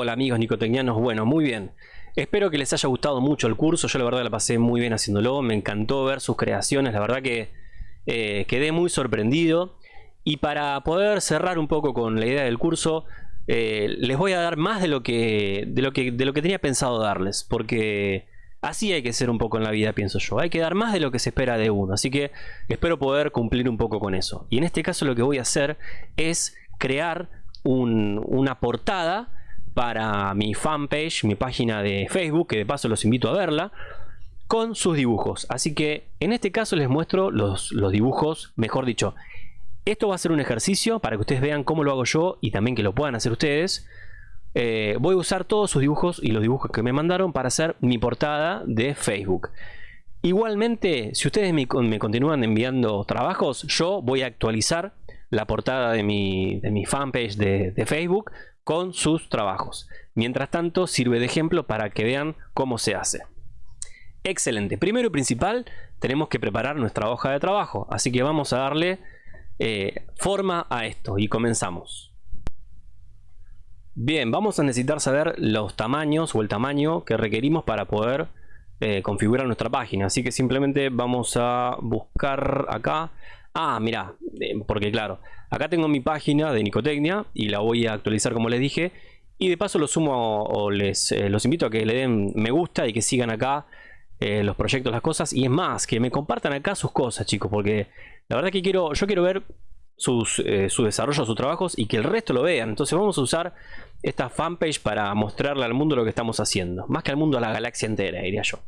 Hola amigos nicotecnianos, bueno, muy bien. Espero que les haya gustado mucho el curso, yo la verdad la pasé muy bien haciéndolo, me encantó ver sus creaciones, la verdad que eh, quedé muy sorprendido. Y para poder cerrar un poco con la idea del curso, eh, les voy a dar más de lo, que, de, lo que, de lo que tenía pensado darles, porque así hay que ser un poco en la vida, pienso yo. Hay que dar más de lo que se espera de uno, así que espero poder cumplir un poco con eso. Y en este caso lo que voy a hacer es crear una portada para mi fanpage, mi página de Facebook, que de paso los invito a verla, con sus dibujos. Así que en este caso les muestro los, dibujos, mejor dicho, esto va a ser un ejercicio para que ustedes vean cómo lo hago yo y también que lo puedan hacer ustedes. Eh, voy a usar todos sus dibujos y los dibujos que me mandaron para hacer mi portada de Facebook. Igualmente, si ustedes me, continúan enviando trabajos, yo voy a actualizar la portada de mi, fanpage de Facebook con sus trabajos. Mientras tanto, sirve de ejemplo para que vean cómo se hace. Excelente. Primero y principal, tenemos que preparar nuestra hoja de trabajo. Así que vamos a darle eh, forma a esto y comenzamos. Bien, vamos a necesitar saber los tamaños o el tamaño que requerimos para poder eh, configurar nuestra página. Así que simplemente vamos a buscar acá. Ah, mira, eh, porque claro, Acá tengo mi página de Nicotecnia y la voy a actualizar como les dije. Y de paso los sumo o eh, los invito a que le den me gusta y que sigan acá eh, los proyectos, las cosas. Y es más, que me compartan acá sus cosas, chicos. Porque la verdad que quiero, yo quiero ver eh, su desarrollo, sus trabajos y que el resto lo vean. Entonces vamos a usar esta fanpage para mostrarle al mundo lo que estamos haciendo. Más que al mundo, a la galaxia entera, diría yo.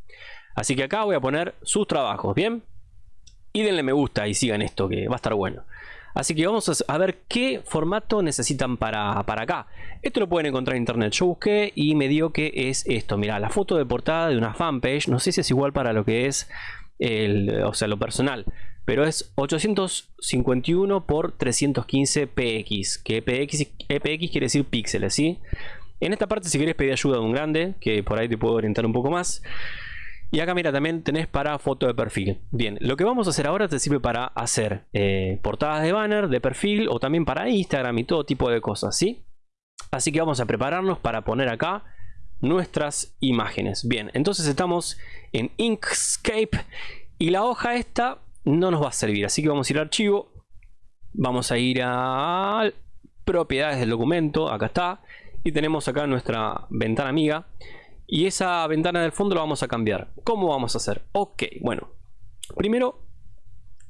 Así que acá voy a poner sus trabajos, ¿bien? Y denle me gusta y sigan esto, que va a estar bueno. Así que vamos a ver qué formato necesitan para, para acá. Esto lo pueden encontrar en internet. Yo busqué y me dio que es esto. Mira, la foto de portada de una fanpage. No sé si es igual para lo que es el, o sea, lo personal. Pero es 851 por 315 px. Que px, px quiere decir píxeles, ¿sí? En esta parte si quieres pedir ayuda de un grande, que por ahí te puedo orientar un poco más. Y acá mira, también tenés para foto de perfil. Bien, lo que vamos a hacer ahora te sirve para hacer eh, portadas de banner, de perfil o también para Instagram y todo tipo de cosas, ¿sí? Así que vamos a prepararnos para poner acá nuestras imágenes. Bien, entonces estamos en Inkscape y la hoja esta no nos va a servir. Así que vamos a ir a archivo, vamos a ir a propiedades del documento, acá está. Y tenemos acá nuestra ventana amiga y esa ventana del fondo la vamos a cambiar. ¿Cómo vamos a hacer? Ok, bueno. Primero,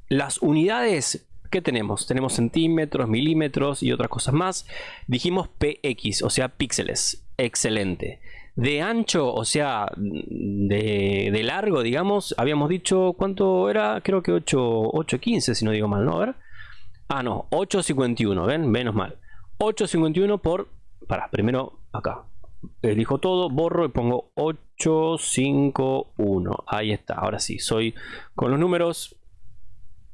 las unidades que tenemos. Tenemos centímetros, milímetros y otras cosas más. Dijimos PX, o sea, píxeles. Excelente. De ancho, o sea, de, largo, digamos, habíamos dicho, ¿cuánto era? Creo que 8, 8.15, si no digo mal, ¿no? A ver. Ah, no, 8.51, ¿ven? Menos mal. 8.51 por... Para, primero acá elijo todo, borro y pongo 851. Ahí está, ahora sí, soy con los números,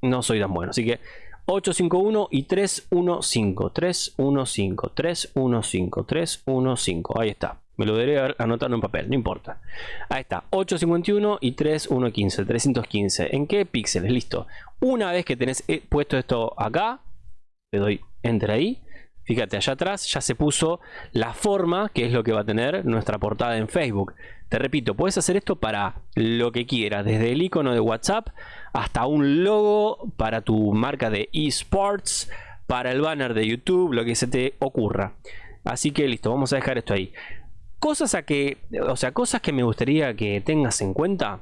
no soy tan bueno. Así que 851 y 315, 315, 315, 315. Ahí está. Me lo debería anotar en papel, no importa. Ahí está, 851 y 3115, 315. ¿En qué píxeles? Listo. Una vez que tenés eh, puesto esto acá, le doy enter ahí Fíjate, allá atrás ya se puso la forma que es lo que va a tener nuestra portada en Facebook. Te repito, puedes hacer esto para lo que quieras, desde el icono de WhatsApp hasta un logo para tu marca de esports, para el banner de YouTube, lo que se te ocurra. Así que listo, vamos a dejar esto ahí. Cosas a que, o sea, cosas que me gustaría que tengas en cuenta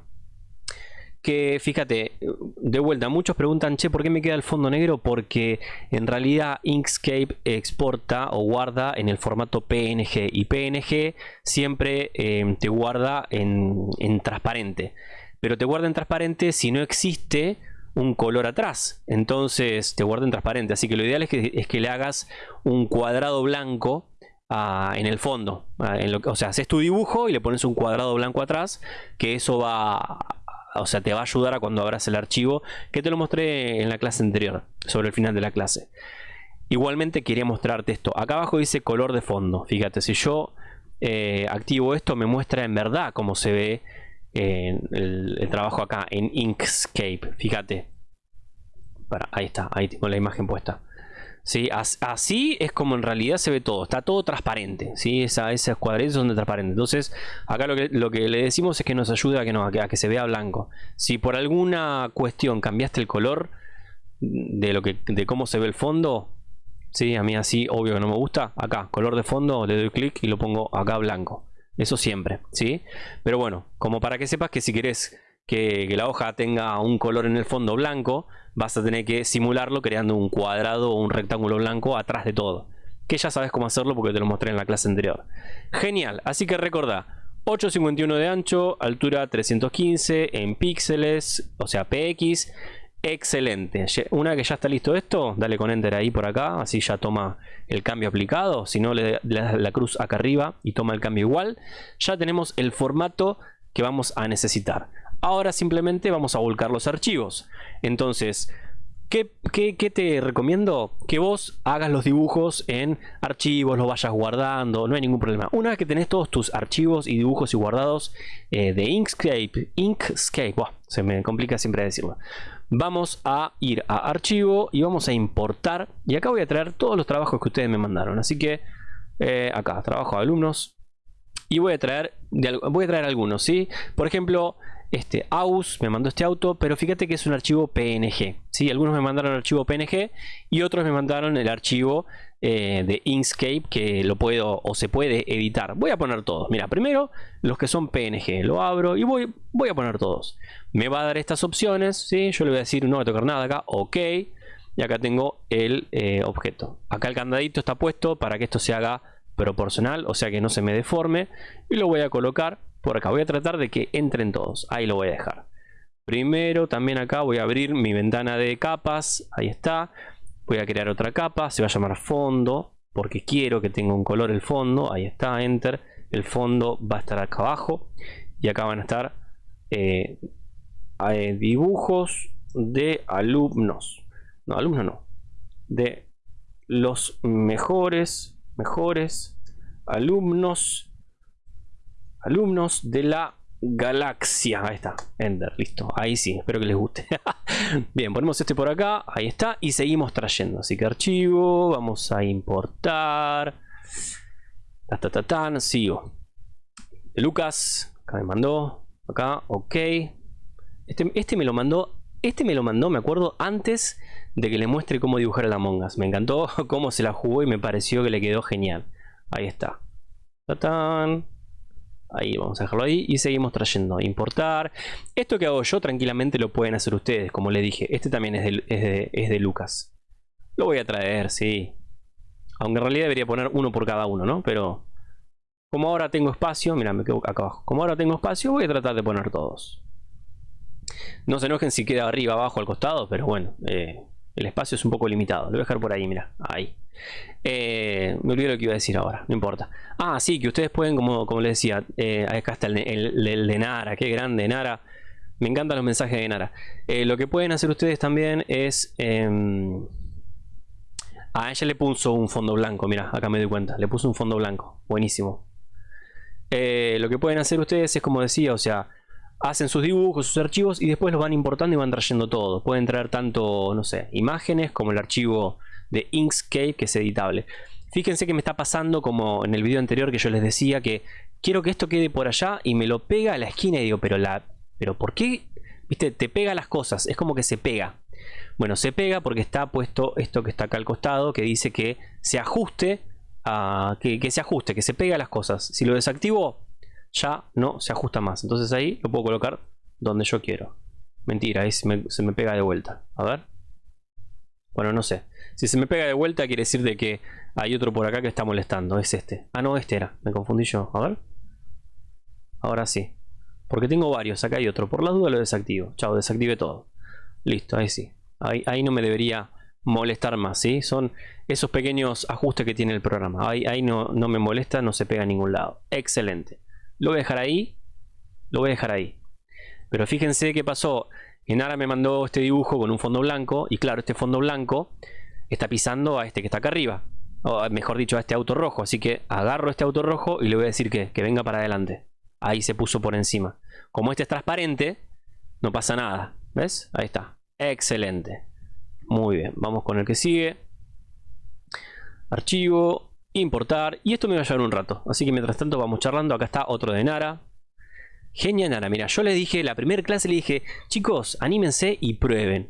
que fíjate, de vuelta, muchos preguntan, che, ¿por qué me queda el fondo negro? Porque en realidad Inkscape exporta o guarda en el formato PNG y PNG siempre em, te guarda en, transparente. Pero te guarda en transparente si no existe un color atrás. Entonces te guarda en transparente. Así que lo ideal es que, es que le hagas un cuadrado blanco ah, en el fondo. Ah, en lo, o sea, haces tu dibujo y le pones un cuadrado blanco atrás, que eso va o sea, te va a ayudar a cuando abras el archivo, que te lo mostré en la clase anterior, sobre el final de la clase. Igualmente quería mostrarte esto. Acá abajo dice color de fondo. Fíjate, si yo eh, activo esto, me muestra en verdad cómo se ve el, trabajo acá en Inkscape. Fíjate. ahí está, ahí tengo la imagen puesta. ¿Sí? así es como en realidad se ve todo, está todo transparente, ¿sí? Esa, esos cuadritos son de transparente. Entonces, acá lo que, lo que le decimos es que nos ayuda a que, no, a que, se vea blanco. Si por alguna cuestión cambiaste el color de cómo se ve el fondo, ¿sí? a mí así, obvio que no me gusta, acá, color de fondo, le doy clic y lo pongo acá blanco. Eso siempre, ¿sí? Pero bueno, como para que sepas que si querés que, la hoja tenga un color en el fondo blanco, vas a tener que simularlo creando un cuadrado o un rectángulo blanco atrás de todo. Que ya sabes cómo hacerlo porque te lo mostré en la clase anterior. Genial, así que recordá, 851 de ancho, altura 315 en píxeles, o sea px, excelente. Una que ya está listo esto, dale con enter ahí por acá, así ya toma el cambio aplicado, si no le das la cruz acá arriba y toma el cambio igual, ya tenemos el formato que vamos a necesitar. Ahora simplemente vamos a volcar los archivos. Entonces, ¿qué, te recomiendo? Que vos hagas los dibujos en archivos, los vayas guardando, no hay ningún problema. Una vez que tenés todos tus archivos y dibujos y guardados eh, de Inkscape, Inkscape, se me complica siempre decirlo. Vamos a ir a archivo y vamos a importar. Y acá voy a traer todos los trabajos que ustedes me mandaron. Así que eh, acá, trabajo de alumnos. Y voy a traer, voy a traer algunos, ¿sí? Por ejemplo, este AUS me mandó este auto, pero fíjate que es un archivo PNG. ¿sí? Algunos me mandaron archivo PNG y otros me mandaron el archivo eh, de Inkscape que lo puedo o se puede editar. Voy a poner todos. Mira, primero los que son PNG. Lo abro y voy, voy a poner todos. Me va a dar estas opciones. ¿sí? Yo le voy a decir no voy a tocar nada acá. Ok. Y acá tengo el eh, objeto. Acá el candadito está puesto para que esto se haga proporcional, o sea que no se me deforme. Y lo voy a colocar por acá. Voy a tratar de que entren todos. Ahí lo voy a dejar. Primero también acá voy a abrir mi ventana de capas. Ahí está. Voy a crear otra capa. Se va a llamar fondo. Porque quiero que tenga un color el fondo. Ahí está. Enter. El fondo va a estar acá abajo. Y acá van a estar eh, eh, dibujos de alumnos. No, alumnos no. De los mejores, mejores alumnos alumnos de la galaxia. Ahí está, Ender, listo. Ahí sí, espero que les guste. Bien, ponemos este por acá, ahí está, y seguimos trayendo. Así que archivo, vamos a importar. Ta, ta, tan, sigo. Lucas, acá me mandó, acá, ok. Este, este me lo mandó, este me lo mandó, me acuerdo, antes de que le muestre cómo dibujar el Among Us. Me encantó cómo se la jugó y me pareció que le quedó genial. Ahí está. Ta Ahí vamos a dejarlo ahí y seguimos trayendo. Importar. Esto que hago yo tranquilamente lo pueden hacer ustedes, como le dije. Este también es de, es de, Lucas. Lo voy a traer, sí. Aunque en realidad debería poner uno por cada uno, ¿no? Pero como ahora tengo espacio, mira, me quedo acá abajo. Como ahora tengo espacio, voy a tratar de poner todos. No se enojen si queda arriba, abajo, al costado, pero bueno, eh, el espacio es un poco limitado. Lo voy a dejar por ahí, mira, ahí. Eh, me olvidé lo que iba a decir ahora, no importa. Ah, sí, que ustedes pueden, como, como les decía, eh, acá está el, de Nara, qué grande Nara. Me encantan los mensajes de Nara. Eh, lo que pueden hacer ustedes también es... Em, a ella le puso un fondo blanco, mira, acá me doy cuenta. Le puso un fondo blanco, buenísimo. lo que pueden hacer ustedes es como decía, o sea, hacen sus dibujos, sus archivos y después los van importando y van trayendo todo. Pueden traer tanto, no sé, imágenes como el archivo de Inkscape que es editable. Fíjense que me está pasando como en el video anterior que yo les decía que quiero que esto quede por allá y me lo pega a la esquina y digo, pero la pero ¿por qué? Viste, te pega las cosas, es como que se pega. Bueno, se pega porque está puesto esto que está acá al costado que dice que se ajuste a, que, se ajuste, que se pega a las cosas. Si lo desactivo, ya no se ajusta más. Entonces ahí lo puedo colocar donde yo quiero. Mentira, ahí se me pega de vuelta. A ver. Bueno, no sé. Si se me pega de vuelta quiere decir de que hay otro por acá que está molestando. Es este. Ah, no, este era. Me confundí yo. A ver. Ahora sí. Porque tengo varios. Acá hay otro. Por la duda lo desactivo. Chao, desactive todo. Listo, ahí sí. Ahí, ahí no me debería molestar más, ¿sí? Son esos pequeños ajustes que tiene el programa. Ahí, ahí no, no me molesta, no se pega a ningún lado. Excelente. Lo voy a dejar ahí. Lo voy a dejar ahí. Pero fíjense qué pasó. Enara me mandó este dibujo con un fondo blanco. Y claro, este fondo blanco está pisando a este que está acá arriba. O mejor dicho, a este auto rojo. Así que agarro este auto rojo y le voy a decir que, que venga para adelante. Ahí se puso por encima. Como este es transparente, no pasa nada. ¿Ves? Ahí está. Excelente. Muy bien. Vamos con el que sigue. archivo, importar. Y esto me va a llevar un rato. Así que mientras tanto vamos charlando. Acá está otro de Nara. Genial Nara, mira, yo le dije, la primera clase le dije, chicos, anímense y prueben.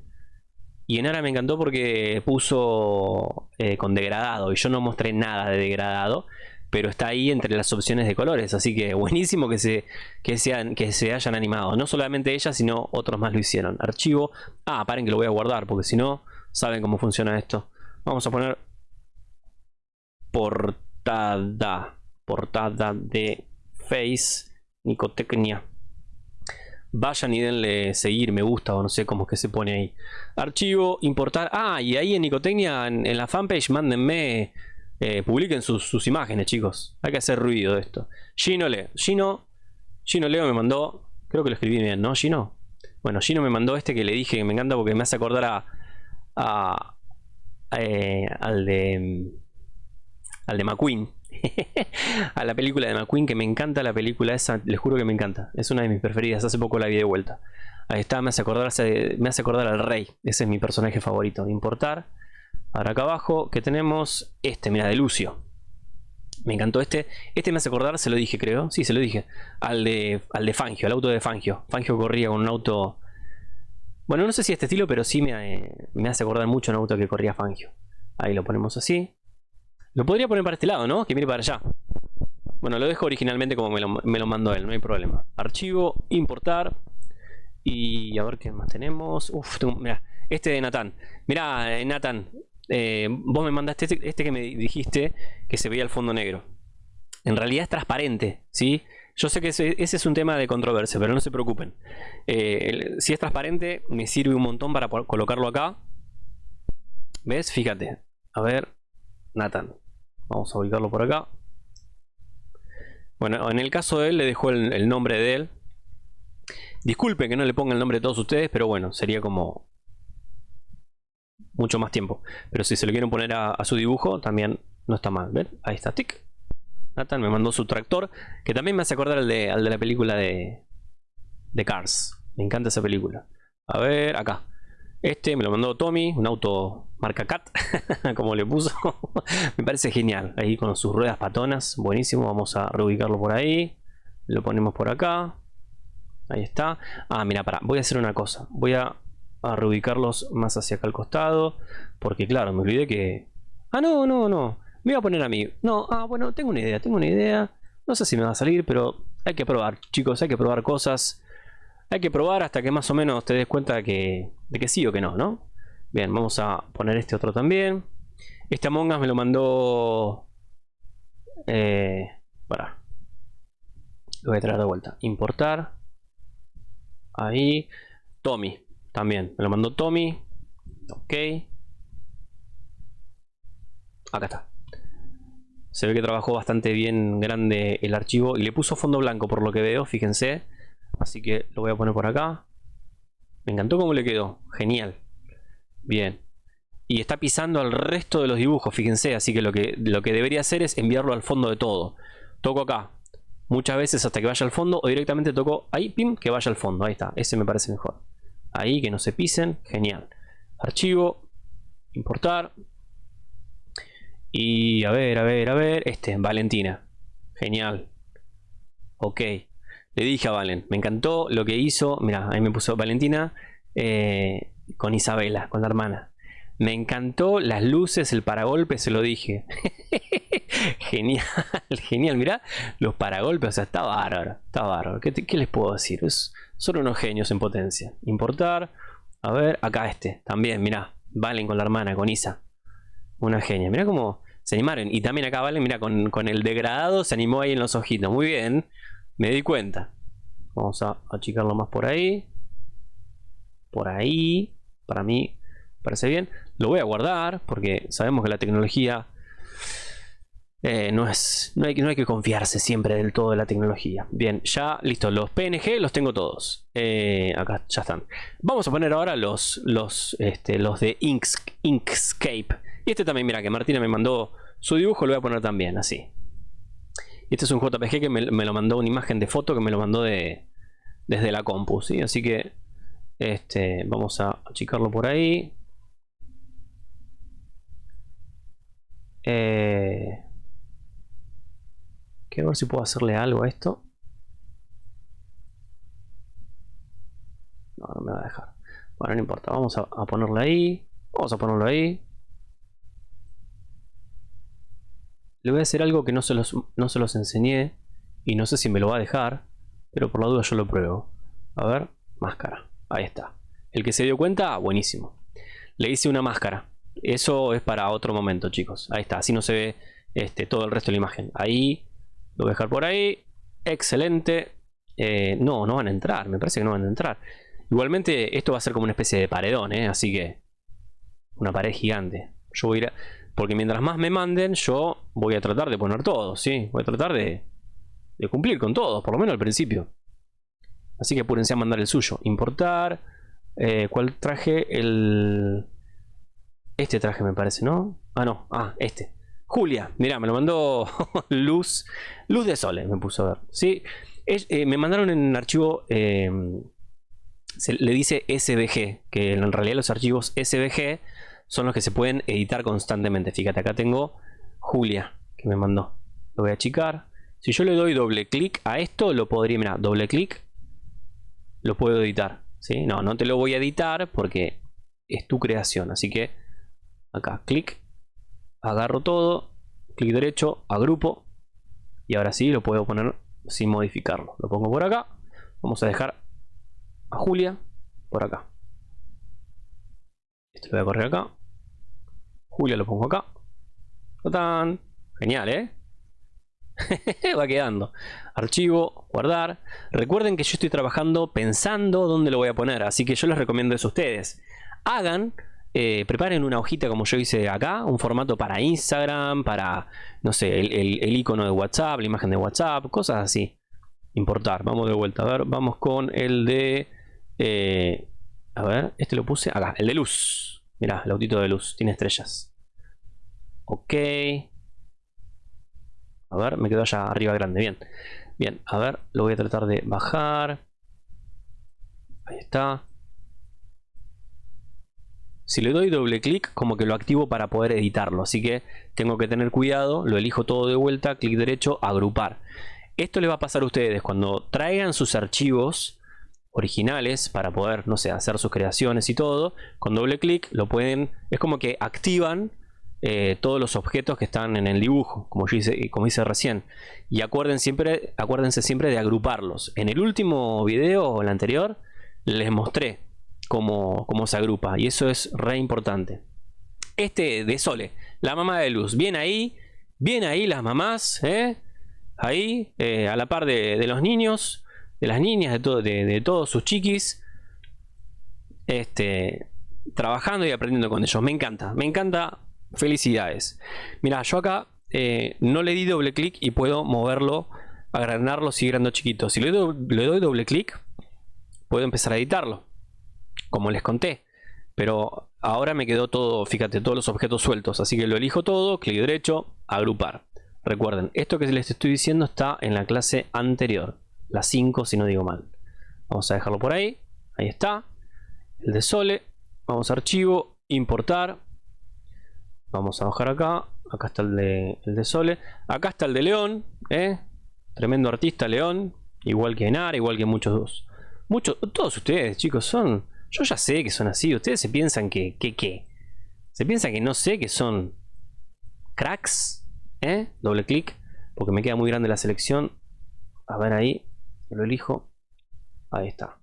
Y en Nara me encantó porque puso eh, con degradado y yo no mostré nada de degradado pero está ahí entre las opciones de colores, así que buenísimo que se, que sean, que se hayan animado. No solamente ella, sino otros más lo hicieron. Archivo. Ah, paren que lo voy a guardar, porque si no, saben cómo funciona esto. Vamos a poner portada. Portada de Face Nicotecnia. Vayan y denle seguir, me gusta o no sé cómo es que se pone ahí. Archivo, importar. Ah, y ahí en Nicotecnia, en la fanpage, mándenme eh, publiquen sus, imágenes, chicos. Hay que hacer ruido de esto. Gino Leo. Gino, Gino Leo me mandó. Creo que lo escribí bien, ¿no, Gino? Bueno, Gino me mandó este que le dije que me encanta porque me hace acordar a. a eh, al de. Al de McQueen. a la película de McQueen, que me encanta la película esa. Les juro que me encanta. Es una de mis preferidas. Hace poco la vi de vuelta. Ahí está, me hace acordar, me hace acordar al rey. Ese es mi personaje favorito. Importar. Ahora acá abajo que tenemos este, mira, de Lucio. Me encantó este. Este me hace acordar, se lo dije creo. Sí, se lo dije. Al de, al de Fangio, al auto de Fangio. Fangio corría con un auto... Bueno, no sé si este estilo, pero sí me, me hace acordar mucho un auto que corría Fangio. Ahí lo ponemos así. Lo podría poner para este lado, ¿no? Que mire para allá. Bueno, lo dejo originalmente como me lo, me lo mandó él, no hay problema. Archivo, importar. Y a ver qué más tenemos. Uf, este de Nathan. Mira, eh, Nathan, eh, vos me mandaste este, este, que me dijiste que se veía el fondo negro. En realidad es transparente, ¿sí? Yo sé que ese, es un tema de controversia, pero no se preocupen. Eh, si es transparente, me sirve un montón para colocarlo acá. ¿Ves? Fíjate. A ver, Nathan. Vamos a ubicarlo por acá. Bueno, en el caso de él le dejó el nombre de él. Disculpen que no le ponga el nombre de todos ustedes, pero bueno, sería como mucho más tiempo. Pero si se lo quieren poner a, su dibujo, también no está mal. ¿Ven? Ahí está, tic. Nathan me mandó su tractor, que también me hace acordar al de, la película de Cars. Me encanta esa película. A ver, acá. Este me lo mandó Tommy, un auto marca Cat, como le puso. me parece genial. Ahí con sus ruedas patonas, buenísimo. Vamos a reubicarlo por ahí. Lo ponemos por acá. Ahí está. Ah, mira, para. Voy a hacer una cosa. Voy a reubicarlos más hacia acá al costado. Porque claro, me olvidé que... Ah, no, no, no. Me voy a poner a mí. No, ah, bueno, tengo una idea, tengo una idea. No sé si me va a salir, pero hay que probar, chicos, hay que probar cosas. Hay que probar hasta que más o menos te des cuenta de que, de que sí o que no, ¿no? Bien, vamos a poner este otro también. Este Among Us me lo mandó... Eh, para. Lo voy a traer de vuelta. Importar. Ahí. Tommy. También, me lo mandó Tommy. Ok. Acá está. Se ve que trabajó bastante bien grande el archivo y le puso fondo blanco por lo que veo, fíjense. Así que lo voy a poner por acá. Me encantó cómo le quedó. Genial. Bien. Y está pisando al resto de los dibujos, fíjense. Así que lo que, lo que debería hacer es enviarlo al fondo de todo. Toco acá. Muchas veces hasta que vaya al fondo o directamente toco ahí, pim, que vaya al fondo. Ahí está. Ese me parece mejor ahí que no se pisen, genial. Archivo, importar. Y a ver, a ver, a ver, este, Valentina. Genial. Ok. Le dije a Valen, me encantó lo que hizo. Mira, ahí me puso Valentina eh, con Isabela, con la hermana. Me encantó las luces, el paragolpe, se lo dije. genial, genial. Mira, los paragolpes, o sea, está bárbaro, está bárbaro. ¿Qué, les puedo decir? Es, son unos genios en potencia. Importar. A ver, acá este. También, mira. Valen con la hermana, con Isa. Una genia. Mira cómo se animaron. Y también acá Valen, con, con, el degradado se animó ahí en los ojitos. Muy bien. Me di cuenta. Vamos a achicarlo más por ahí. Por ahí. Para mí parece bien. Lo voy a guardar porque sabemos que la tecnología eh, no, es, no, hay, que confiarse siempre del todo de la tecnología. Bien, ya listo, los PNG los tengo todos. Eh, acá ya están. Vamos a poner ahora los, los, este, los de Inkscape. Y este también, mira, que Martina me mandó su dibujo, lo voy a poner también, así. Este es un JPG que me, lo mandó una imagen de foto que me lo mandó de, desde la compu, ¿sí? Así que este, vamos a achicarlo por ahí. Eh, quiero ver si puedo hacerle algo a esto. No, no me va a dejar. Bueno, no importa. Vamos a, a ponerlo ahí. Vamos a ponerlo ahí. Le voy a hacer algo que no se, los, no se los enseñé. Y no sé si me lo va a dejar. Pero por la duda yo lo pruebo. A ver, máscara. Ahí está. El que se dio cuenta, buenísimo. Le hice una máscara. Eso es para otro momento, chicos. Ahí está. Así no se ve este, todo el resto de la imagen. Ahí. Lo voy a dejar por ahí. Excelente. Eh, no, no van a entrar. Me parece que no van a entrar. Igualmente, esto va a ser como una especie de paredón, ¿eh? Así que... Una pared gigante. Yo voy a ir Porque mientras más me manden, yo voy a tratar de poner todo, ¿sí? Voy a tratar de, de cumplir con todo, por lo menos al principio. Así que apúrense a mandar el suyo. Importar. Eh, ¿Cuál traje? El... Este traje me parece, ¿no? Ah, no. Ah, este. Julia. Mira, me lo mandó Luz. Luz de Sole me puso a ver. Sí. Eh, me mandaron en un archivo... Eh, se le dice SVG. Que en realidad los archivos SVG son los que se pueden editar constantemente. Fíjate, acá tengo Julia que me mandó. Lo voy a achicar. Si yo le doy doble clic a esto, lo podría, mira, doble clic, lo puedo editar. ¿sí? No, no te lo voy a editar porque es tu creación. Así que acá, clic, agarro todo, clic derecho, agrupo. Y ahora sí lo puedo poner sin modificarlo. Lo pongo por acá. Vamos a dejar a Julia por acá. Esto lo voy a correr acá. Julia lo pongo acá. Genial, ¿eh? Va quedando. Archivo, guardar. Recuerden que yo estoy trabajando pensando dónde lo voy a poner. Así que yo les recomiendo eso a ustedes. Hagan, eh, preparen una hojita como yo hice acá. Un formato para Instagram, para, no sé, el, icono de WhatsApp, la imagen de WhatsApp, cosas así. Importar. Vamos de vuelta. A ver, vamos con el de... Eh, a ver, este lo puse acá. El de luz. Mira, el autito de luz, tiene estrellas. Ok. A ver, me quedo allá arriba grande, bien. Bien, a ver, lo voy a tratar de bajar. Ahí está. Si le doy doble clic, como que lo activo para poder editarlo. Así que tengo que tener cuidado. Lo elijo todo de vuelta, clic derecho, agrupar. Esto le va a pasar a ustedes cuando traigan sus archivos originales para poder, no sé, hacer sus creaciones y todo, con doble clic lo pueden, es como que activan eh, todos los objetos que están en el dibujo, como yo hice, como hice recién. Y acuérdense siempre de agruparlos. En el último video o el anterior les mostré cómo, se agrupa y eso es re importante. Este de Sole, la mamá de luz, bien ahí, bien ahí las mamás, ¿eh? ahí, eh, a la par de, los niños de las niñas, de, de, todos sus chiquis, este, trabajando y aprendiendo con ellos. Me encanta, me encanta. Felicidades. Mira, yo acá eh, no le di doble clic y puedo moverlo, agrandarlo, sigue chiquito. Si le doy, le doy doble clic, puedo empezar a editarlo, como les conté. Pero ahora me quedó todo, fíjate, todos los objetos sueltos. Así que lo elijo todo, clic derecho, agrupar. Recuerden, esto que les estoy diciendo está en la clase anterior la 5 si no digo mal. Vamos a dejarlo por ahí. Ahí está. El de Sole. Vamos a archivo, importar. Vamos a bajar acá. Acá está el de, el de Sole. Acá está el de León. ¿eh? Tremendo artista León. Igual que Enara, igual que muchos. Muchos, todos ustedes, chicos, son. Yo ya sé que son así. Ustedes se piensan que. que qué? Se piensan que no sé que son cracks. ¿eh? Doble clic. Porque me queda muy grande la selección. A ver ahí lo elijo ahí está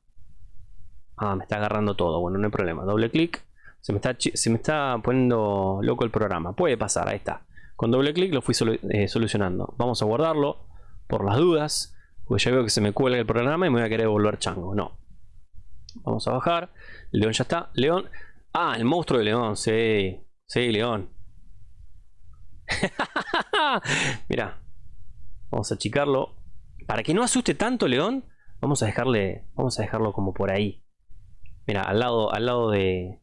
ah me está agarrando todo bueno no hay problema doble clic se me está se me está poniendo loco el programa. Puede pasar ahí está. Con doble clic lo fui eh, solucionando. Vamos a guardarlo por las dudas porque ya veo que se me cuelga el programa y me voy a querer volver chango. No. Vamos a bajar. León ya está. León. Ah el monstruo de león. Sí. Sí león. Mira vamos a achicarlo. Para que no asuste tanto León, vamos a dejarle, vamos a dejarlo como por ahí. Mira, al lado, al lado de,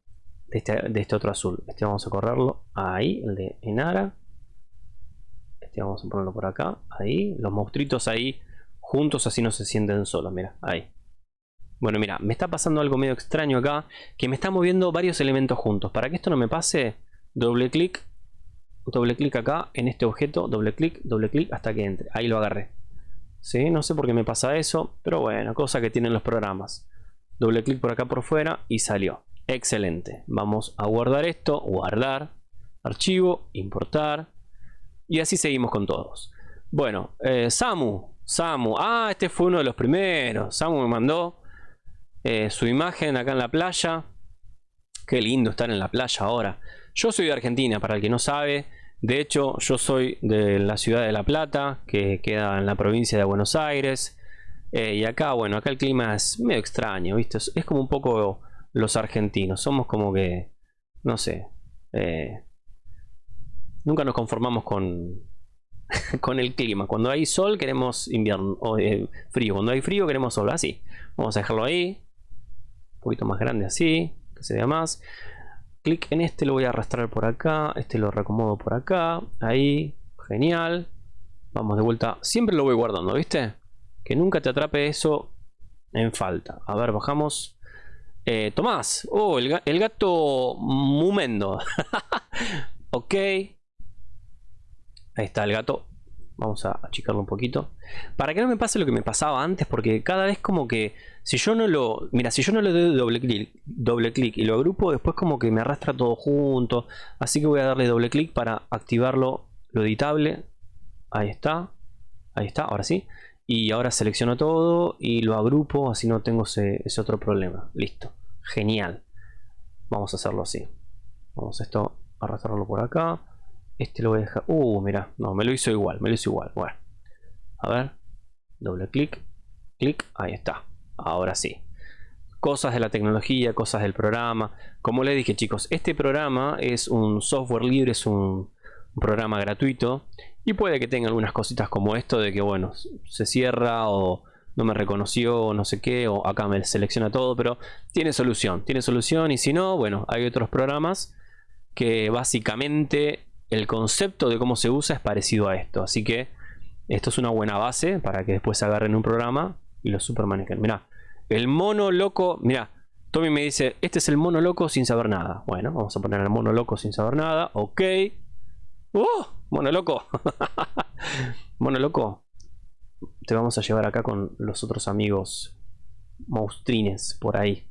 este, de, este, otro azul. Este vamos a correrlo ahí, el de Enara. Este vamos a ponerlo por acá, ahí. Los monstruitos ahí juntos así no se sienten solos, mira, ahí. Bueno, mira, me está pasando algo medio extraño acá, que me está moviendo varios elementos juntos. Para que esto no me pase, doble clic, doble clic acá en este objeto, doble clic, doble clic hasta que entre. Ahí lo agarré. ¿Sí? No sé por qué me pasa eso, pero bueno, cosa que tienen los programas. Doble clic por acá por fuera y salió. Excelente. Vamos a guardar esto, guardar, archivo, importar. Y así seguimos con todos. Bueno, eh, Samu, Samu. Ah, este fue uno de los primeros. Samu me mandó eh, su imagen acá en la playa. Qué lindo estar en la playa ahora. Yo soy de Argentina, para el que no sabe. De hecho, yo soy de la ciudad de La Plata, que queda en la provincia de Buenos Aires. Eh, y acá, bueno, acá el clima es medio extraño, ¿viste? Es como un poco los argentinos. Somos como que, no sé, eh, nunca nos conformamos con, con el clima. Cuando hay sol queremos invierno, o eh, frío. Cuando hay frío queremos sol, así. Vamos a dejarlo ahí. Un poquito más grande así, que se vea más clic en este, lo voy a arrastrar por acá, este lo recomodo por acá, ahí, genial. Vamos de vuelta, siempre lo voy guardando, ¿viste? Que nunca te atrape eso en falta. A ver, bajamos. Eh, Tomás, oh, el, el gato mumendo. ok. Ahí está el gato Vamos a achicarlo un poquito. Para que no me pase lo que me pasaba antes, porque cada vez como que si yo no lo... Mira, si yo no le doy doble clic, doble clic y lo agrupo, después como que me arrastra todo junto. Así que voy a darle doble clic para activarlo, lo editable. Ahí está. Ahí está, ahora sí. Y ahora selecciono todo y lo agrupo, así no tengo ese, otro problema. Listo. Genial. Vamos a hacerlo así. Vamos a esto, arrastrarlo por acá. Este lo voy a dejar. Uh, mira, no, me lo hizo igual, me lo hizo igual. Bueno, a ver, doble clic, clic, ahí está. Ahora sí. Cosas de la tecnología, cosas del programa. Como les dije, chicos, este programa es un software libre, es un, programa gratuito y puede que tenga algunas cositas como esto de que, bueno, se cierra o no me reconoció o no sé qué, o acá me selecciona todo, pero tiene solución, tiene solución y si no, bueno, hay otros programas que básicamente el concepto de cómo se usa es parecido a esto. Así que esto es una buena base para que después agarren un programa y lo supermanejen. Mira, el mono loco, mira, Tommy me dice, este es el mono loco sin saber nada. Bueno, vamos a poner el mono loco sin saber nada. Ok. ¡Uh! Mono loco. mono loco. Te vamos a llevar acá con los otros amigos monstrines por ahí.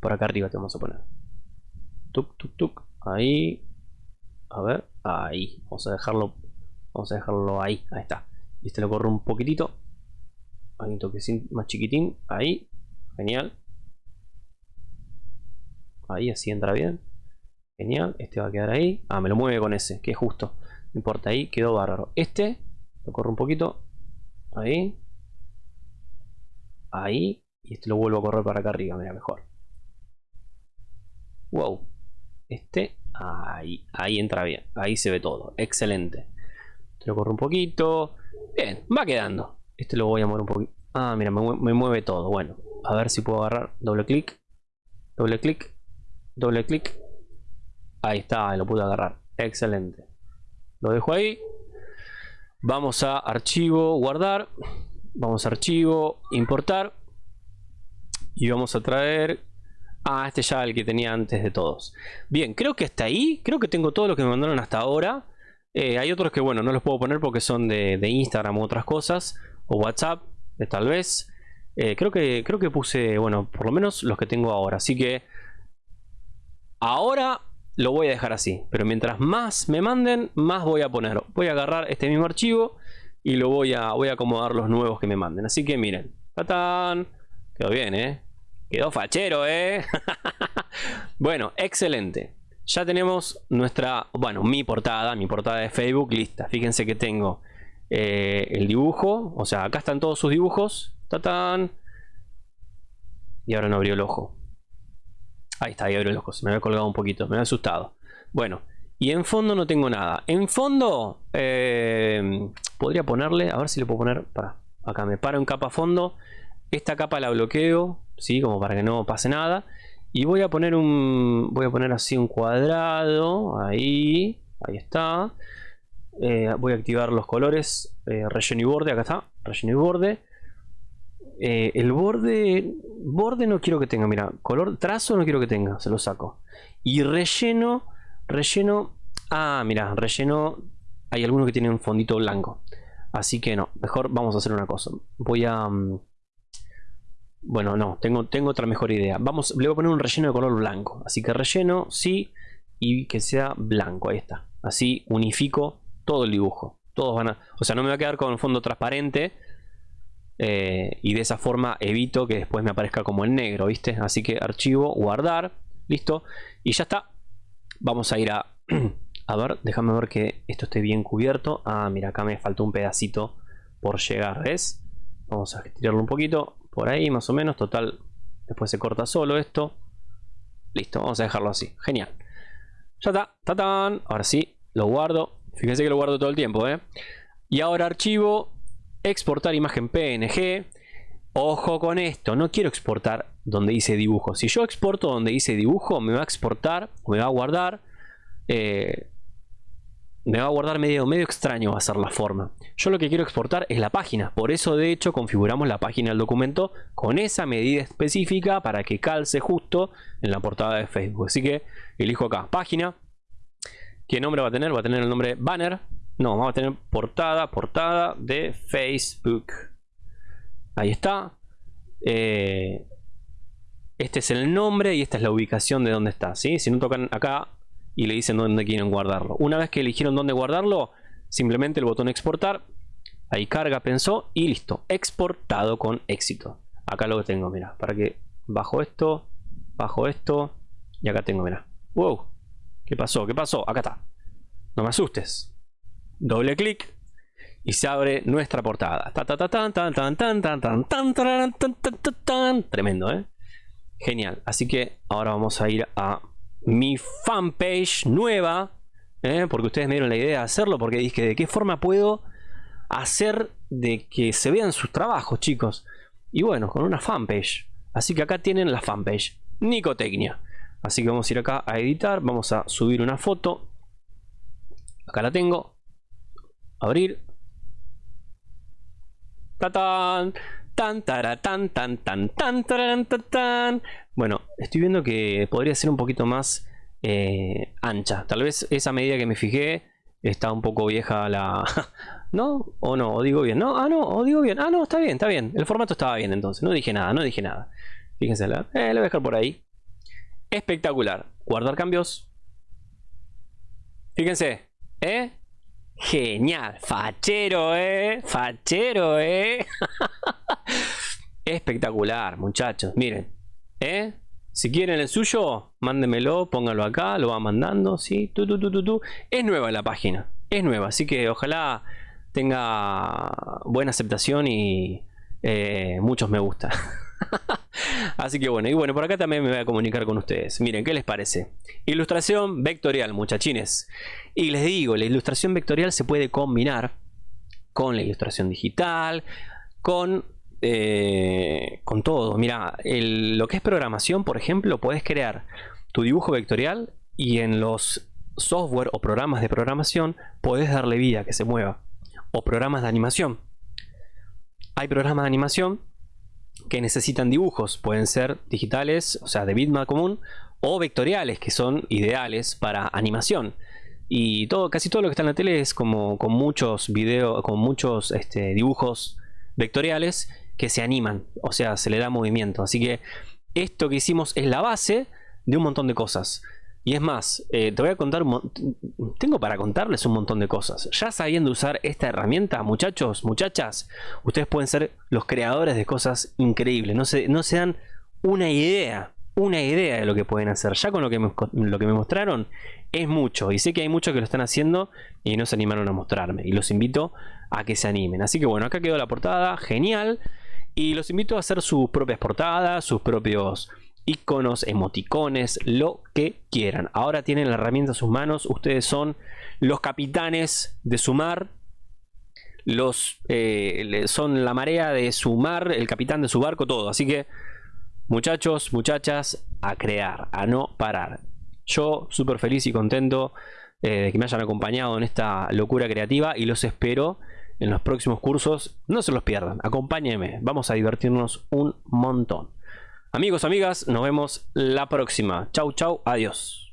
Por acá arriba te vamos a poner. Tuk, tuk, tuk. Ahí. A ver, ahí. Vamos a dejarlo. Vamos a dejarlo ahí. Ahí está. Y este lo corro un poquitito. Ahí un toque más chiquitín. Ahí. Genial. Ahí así entra bien. Genial. Este va a quedar ahí. Ah, me lo mueve con ese. Que es justo. No importa. Ahí quedó bárbaro. Este. Lo corro un poquito. Ahí. Ahí. Y este lo vuelvo a correr para acá arriba. Mira, mejor. Wow. Este Ahí, ahí entra bien. Ahí se ve todo. Excelente. Te lo corro un poquito. Bien, va quedando. Este lo voy a mover un poquito. Ah, mira, me, mueve todo. Bueno, a ver si puedo agarrar. Doble clic. Doble clic. Doble clic. Ahí está, lo pude agarrar. Excelente. Lo dejo ahí. Vamos a archivo, guardar. Vamos a archivo, importar. Y vamos a traer Ah, este ya el que tenía antes de todos. Bien, creo que hasta ahí. Creo que tengo todo lo que me mandaron hasta ahora. Eh, hay otros que, bueno, no los puedo poner porque son de, Instagram u otras cosas. O WhatsApp, de tal vez. Eh, creo, que, creo que puse, bueno, por lo menos los que tengo ahora. Así que ahora lo voy a dejar así. Pero mientras más me manden, más voy a poner. Voy a agarrar este mismo archivo y lo voy a, voy a acomodar los nuevos que me manden. Así que miren. ¡Tatán! Quedó bien, ¿eh? Quedó fachero, ¿eh? bueno, excelente. Ya tenemos nuestra, bueno, mi portada, mi portada de Facebook lista. Fíjense que tengo eh, el dibujo, o sea, acá están todos sus dibujos. ¡Tatán! Y ahora no abrió el ojo. Ahí está, ahí el ojo. Se me había colgado un poquito, me había asustado. Bueno, y en fondo no tengo nada. En fondo, eh, podría ponerle, a ver si le puedo poner, para, acá me paro en capa fondo. Esta capa la bloqueo, ¿sí? Como para que no pase nada. Y voy a poner un. Voy a poner así un cuadrado. Ahí. Ahí está. Eh, voy a activar los colores. Eh, relleno y borde. Acá está. Relleno y borde. Eh, el borde. Borde no quiero que tenga. Mira. Color. Trazo no quiero que tenga. Se lo saco. Y relleno. Relleno. Ah, mira, relleno. Hay algunos que tienen un fondito blanco. Así que no, mejor vamos a hacer una cosa. Voy a... Mm, bueno, no, tengo, tengo otra mejor idea. Vamos, le voy a poner un relleno de color blanco. Así que relleno, sí, y que sea blanco. Ahí está. Así unifico todo el dibujo. Todos van a... O sea, no me va a quedar con fondo transparente. Eh, y de esa forma evito que después me aparezca como en negro, ¿viste? Así que archivo, guardar, listo. Y ya está. Vamos a ir a... a ver, déjame ver que esto esté bien cubierto. Ah, mira, acá me faltó un pedacito por llegar, ¿ves? Vamos a estirarlo un poquito. Por ahí, más o menos. Total, después se corta solo esto. Listo, vamos a dejarlo así. Genial. Ya está. ¡Tatán! Ahora sí, lo guardo. Fíjense que lo guardo todo el tiempo, ¿eh? Y ahora archivo, exportar imagen PNG. Ojo con esto, no quiero exportar donde dice dibujo. Si yo exporto donde dice dibujo, me va a exportar, me va a guardar eh, me va a guardar medio, medio extraño va a ser la forma. Yo lo que quiero exportar es la página. Por eso de hecho configuramos la página del documento con esa medida específica para que calce justo en la portada de Facebook. Así que elijo acá página. ¿Qué nombre va a tener? Va a tener el nombre banner. No, vamos a tener portada, portada de Facebook. Ahí está. Eh, este es el nombre y esta es la ubicación de donde está. ¿sí? Si no tocan acá y le dicen dónde quieren guardarlo. Una vez que eligieron dónde guardarlo, simplemente el botón exportar, ahí carga, pensó y listo, exportado con éxito. Acá lo que tengo, mira, para que bajo esto, bajo esto y acá tengo, mira. Wow, ¿qué pasó? ¿Qué pasó? Acá está. No me asustes. Doble clic y se abre nuestra portada. Tremendo, ¿eh? Genial. Así que ahora vamos a ir a mi fanpage nueva, ¿eh? porque ustedes me dieron la idea de hacerlo, porque dije, ¿de qué forma puedo hacer de que se vean sus trabajos, chicos? Y bueno, con una fanpage. Así que acá tienen la fanpage, Nicotecnia. Así que vamos a ir acá a editar, vamos a subir una foto. Acá la tengo. Abrir. ¡Tatán! Tan, tan, tan, tan, tan, tan, tan, Bueno, estoy viendo que podría ser un poquito más eh, ancha. Tal vez esa medida que me fijé está un poco vieja la... ¿No? ¿O no? ¿O digo bien? ¿No? Ah, no, o digo bien. Ah, no, está bien, está bien. El formato estaba bien entonces. No dije nada, no dije nada. Fíjense, la, eh, lo voy a dejar por ahí. Espectacular. Guardar cambios. Fíjense. ¿Eh? Genial, fachero, eh, fachero, eh. Espectacular, muchachos, miren, eh. Si quieren el suyo, mándenmelo, pónganlo acá, lo va mandando, sí, tu, Es nueva la página, es nueva, así que ojalá tenga buena aceptación y eh, muchos me gusta. Así que bueno, y bueno, por acá también me voy a comunicar con ustedes. Miren, ¿qué les parece? Ilustración vectorial, muchachines. Y les digo, la ilustración vectorial se puede combinar con la ilustración digital, con, eh, con todo. Mira, lo que es programación, por ejemplo, puedes crear tu dibujo vectorial y en los software o programas de programación puedes darle vida que se mueva. O programas de animación. Hay programas de animación que necesitan dibujos. Pueden ser digitales, o sea, de bitmap común, o vectoriales, que son ideales para animación. Y todo, casi todo lo que está en la tele es como con muchos videos, con muchos este, dibujos vectoriales que se animan, o sea, se le da movimiento. Así que esto que hicimos es la base de un montón de cosas. Y es más, eh, te voy a contar, tengo para contarles un montón de cosas. Ya sabiendo usar esta herramienta, muchachos, muchachas, ustedes pueden ser los creadores de cosas increíbles. No se, no dan una idea, una idea de lo que pueden hacer. Ya con lo que, me, lo que me mostraron es mucho. Y sé que hay muchos que lo están haciendo y no se animaron a mostrarme. Y los invito a que se animen. Así que bueno, acá quedó la portada, genial. Y los invito a hacer sus propias portadas, sus propios iconos, emoticones, lo que quieran. Ahora tienen la herramienta en sus manos, ustedes son los capitanes de su mar, los, eh, son la marea de su mar, el capitán de su barco, todo. Así que, muchachos, muchachas, a crear, a no parar. Yo súper feliz y contento eh, de que me hayan acompañado en esta locura creativa y los espero en los próximos cursos. No se los pierdan, acompáñenme, vamos a divertirnos un montón. Amigos, amigas, nos vemos la próxima. Chau, chau, adiós.